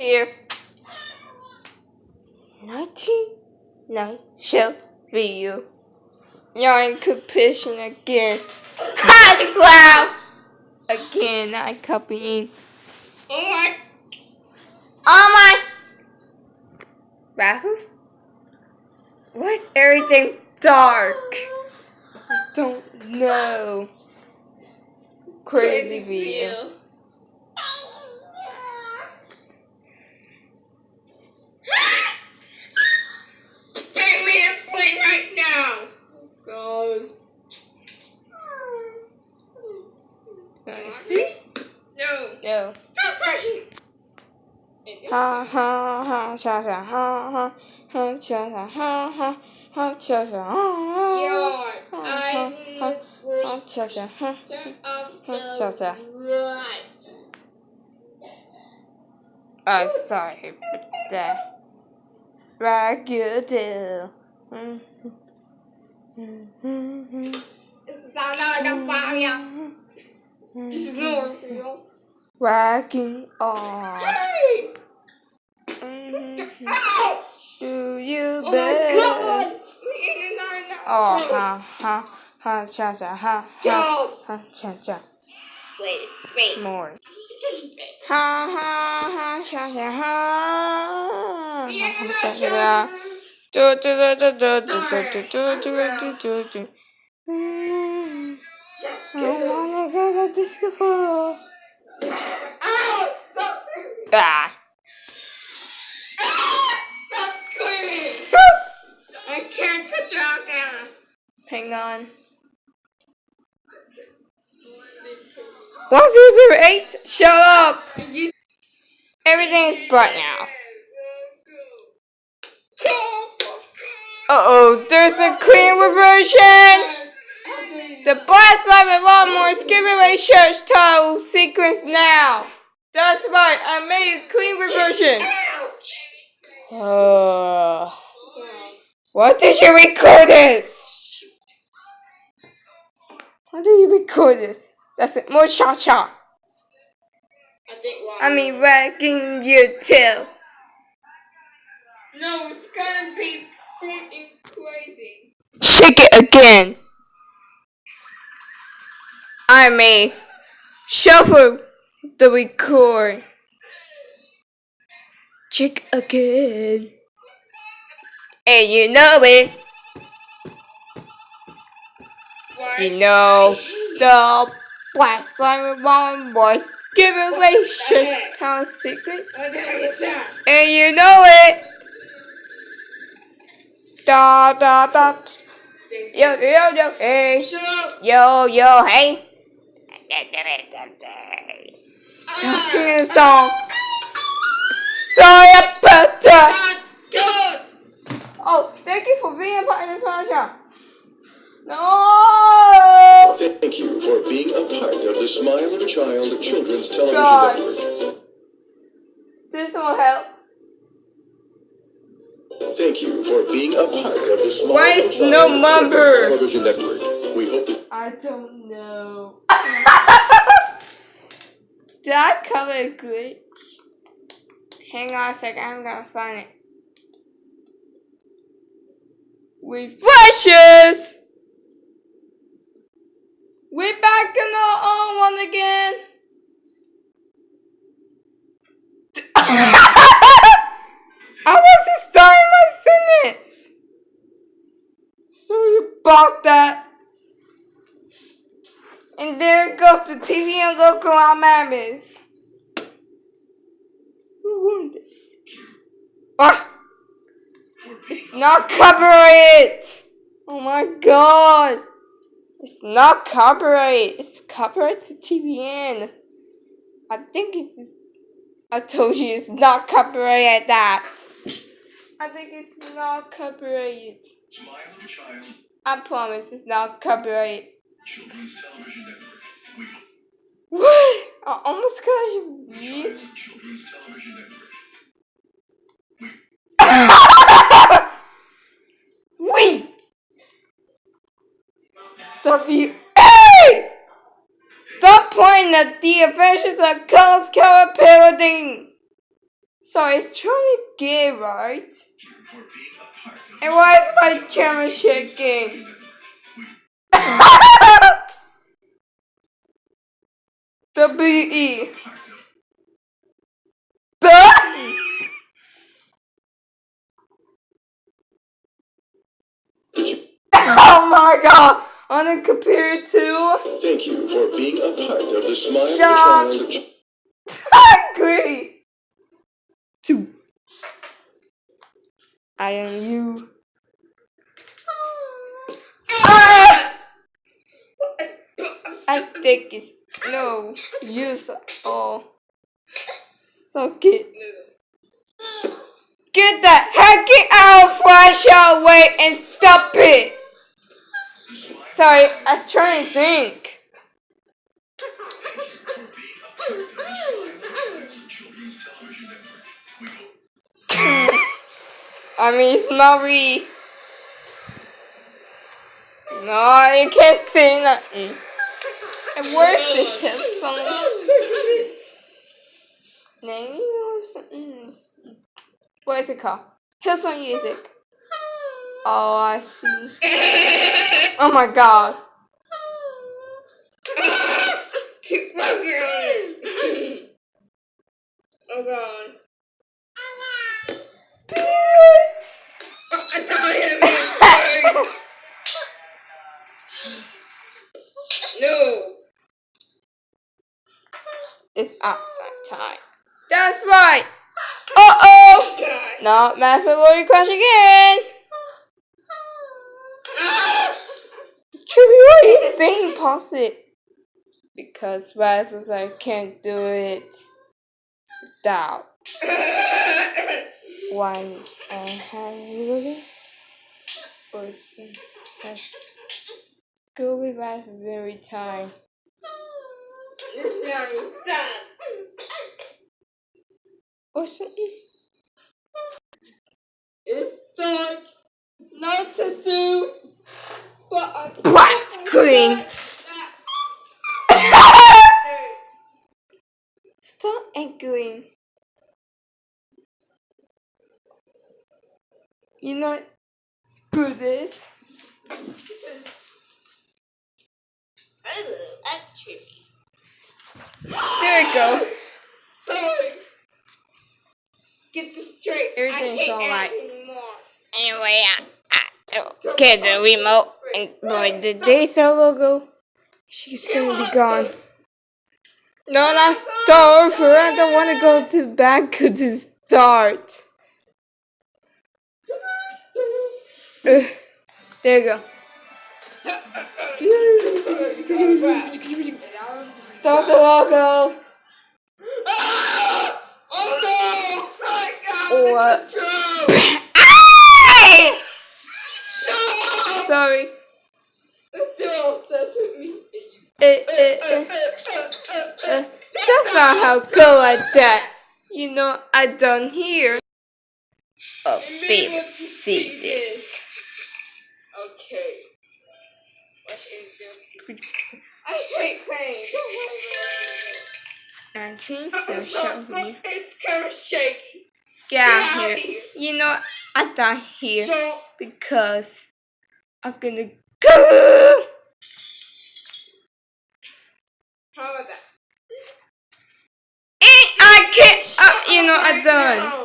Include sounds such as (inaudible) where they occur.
Here. 19 show video. You're in competition again. Hot cloud! Again, I copying. Oh my. Oh my. Rasmus? Why is everything dark? I don't know. Crazy video. Ha ha ha cha cha ha ha ha cha cha ha ha ha cha cha ha ha ha ha cha cha ha ha cha cha. I'm sorry for that. Raggedy. It's not like a Do you Oh best? Oh, no. ha ha ha cha cha ha ha ha cha cha Wait, wait. more. Ha ha ha cha cha ha Yeah, ha no, cha cha. Do do do do do do do do do do do do. I wanna go to disco ball. Ow! Stop! Ah. Hang on. One zero zero eight. Shut up. Everything is bright now. Uh oh, there's a clean reversion. The blast live and lot more skipping away church title sequence now. That's right, I made a clean reversion. Uh, what did you record this? Why do you record this? That's it, more cha cha. I think one. I mean, wagging your tail. No, it's gonna be freaking crazy. Shake it again. I may shuffle the record. Check again. And you know it. You know the Black Simon One was giving away just town secrets. And you know it. Da da da. Yo yo yo hey. Yo yo hey. Stop singing a song. Sorry about that. Ah. Oh, thank you for being a part of this function. No. Smile of Children's Television God. Network. This will help. Thank you for being a part of the Smile Why a is no number? Television Network. We hope that I don't know. (laughs) Did I cover it good? Hang on a second, I'm gonna find it. We Refreshes! We're back in our own one again. (laughs) I wasn't starting my sentence. Sorry about that. And there goes the TV and Goku on Mammoth. Who won this? Ah! It's not copyright! Oh my god! It's not copyright. It's copyright to TVN. I think it's. I told you it's not copyright at that. I think it's not copyright. Smile Child I promise it's not copyright. Children's Television Network. We What? I almost got you. Child Children's Television Network. (laughs) of you. Hey! Stop pointing at the adventures of Carl's Color Paladin! So it's truly gay, right? And why is my camera shaking? (laughs) W-E. (laughs) oh my god! On the computer too? Thank you for being a part of the smile Shock. child. Two. I am you. Ah! I think it's no use at all. So get get the heck out flash away and stop it. Sorry, I was trying to think. I mean, it's not. No, you can't say nothing. And where's the hit song? Name or something? What is it called? Hillsong Music. Oh, I see. Oh my god. oh god. Thought No. It's outside time. That's right. Uh oh. God. No, Mathematical crash again. Trippy, why are you staying positive? Because Raz says I can't do it without one and hand person has go with Raz every time. This. Or something. It's dark. Not to do. Black screen. Stop echoing. You know, screw this. This is. Oh, that's. There we go. (gasps) Sorry. Get this straight. Everything's alright. Anyway, I, I took get the remote and boy, the day so logo, she's gonna be gone. No, not start over. I don't want to go to back (laughs) to start. Ugh. there you go. Start the logo. Oh What? control. (laughs) Ay! Shut up! Sorry. It's still obsessed with me. Eh, eh, eh, eh. (laughs) That's not how go like that. You know, I done here. Oh, baby, see this. Okay. Let's end this. I hate pain. Don't Nineteen, worry so show it. me. It's kind of shaky. Get out Get out here. here. You know, I done here So, because I'm gonna go. How that? I can't. Uh, you know, I done.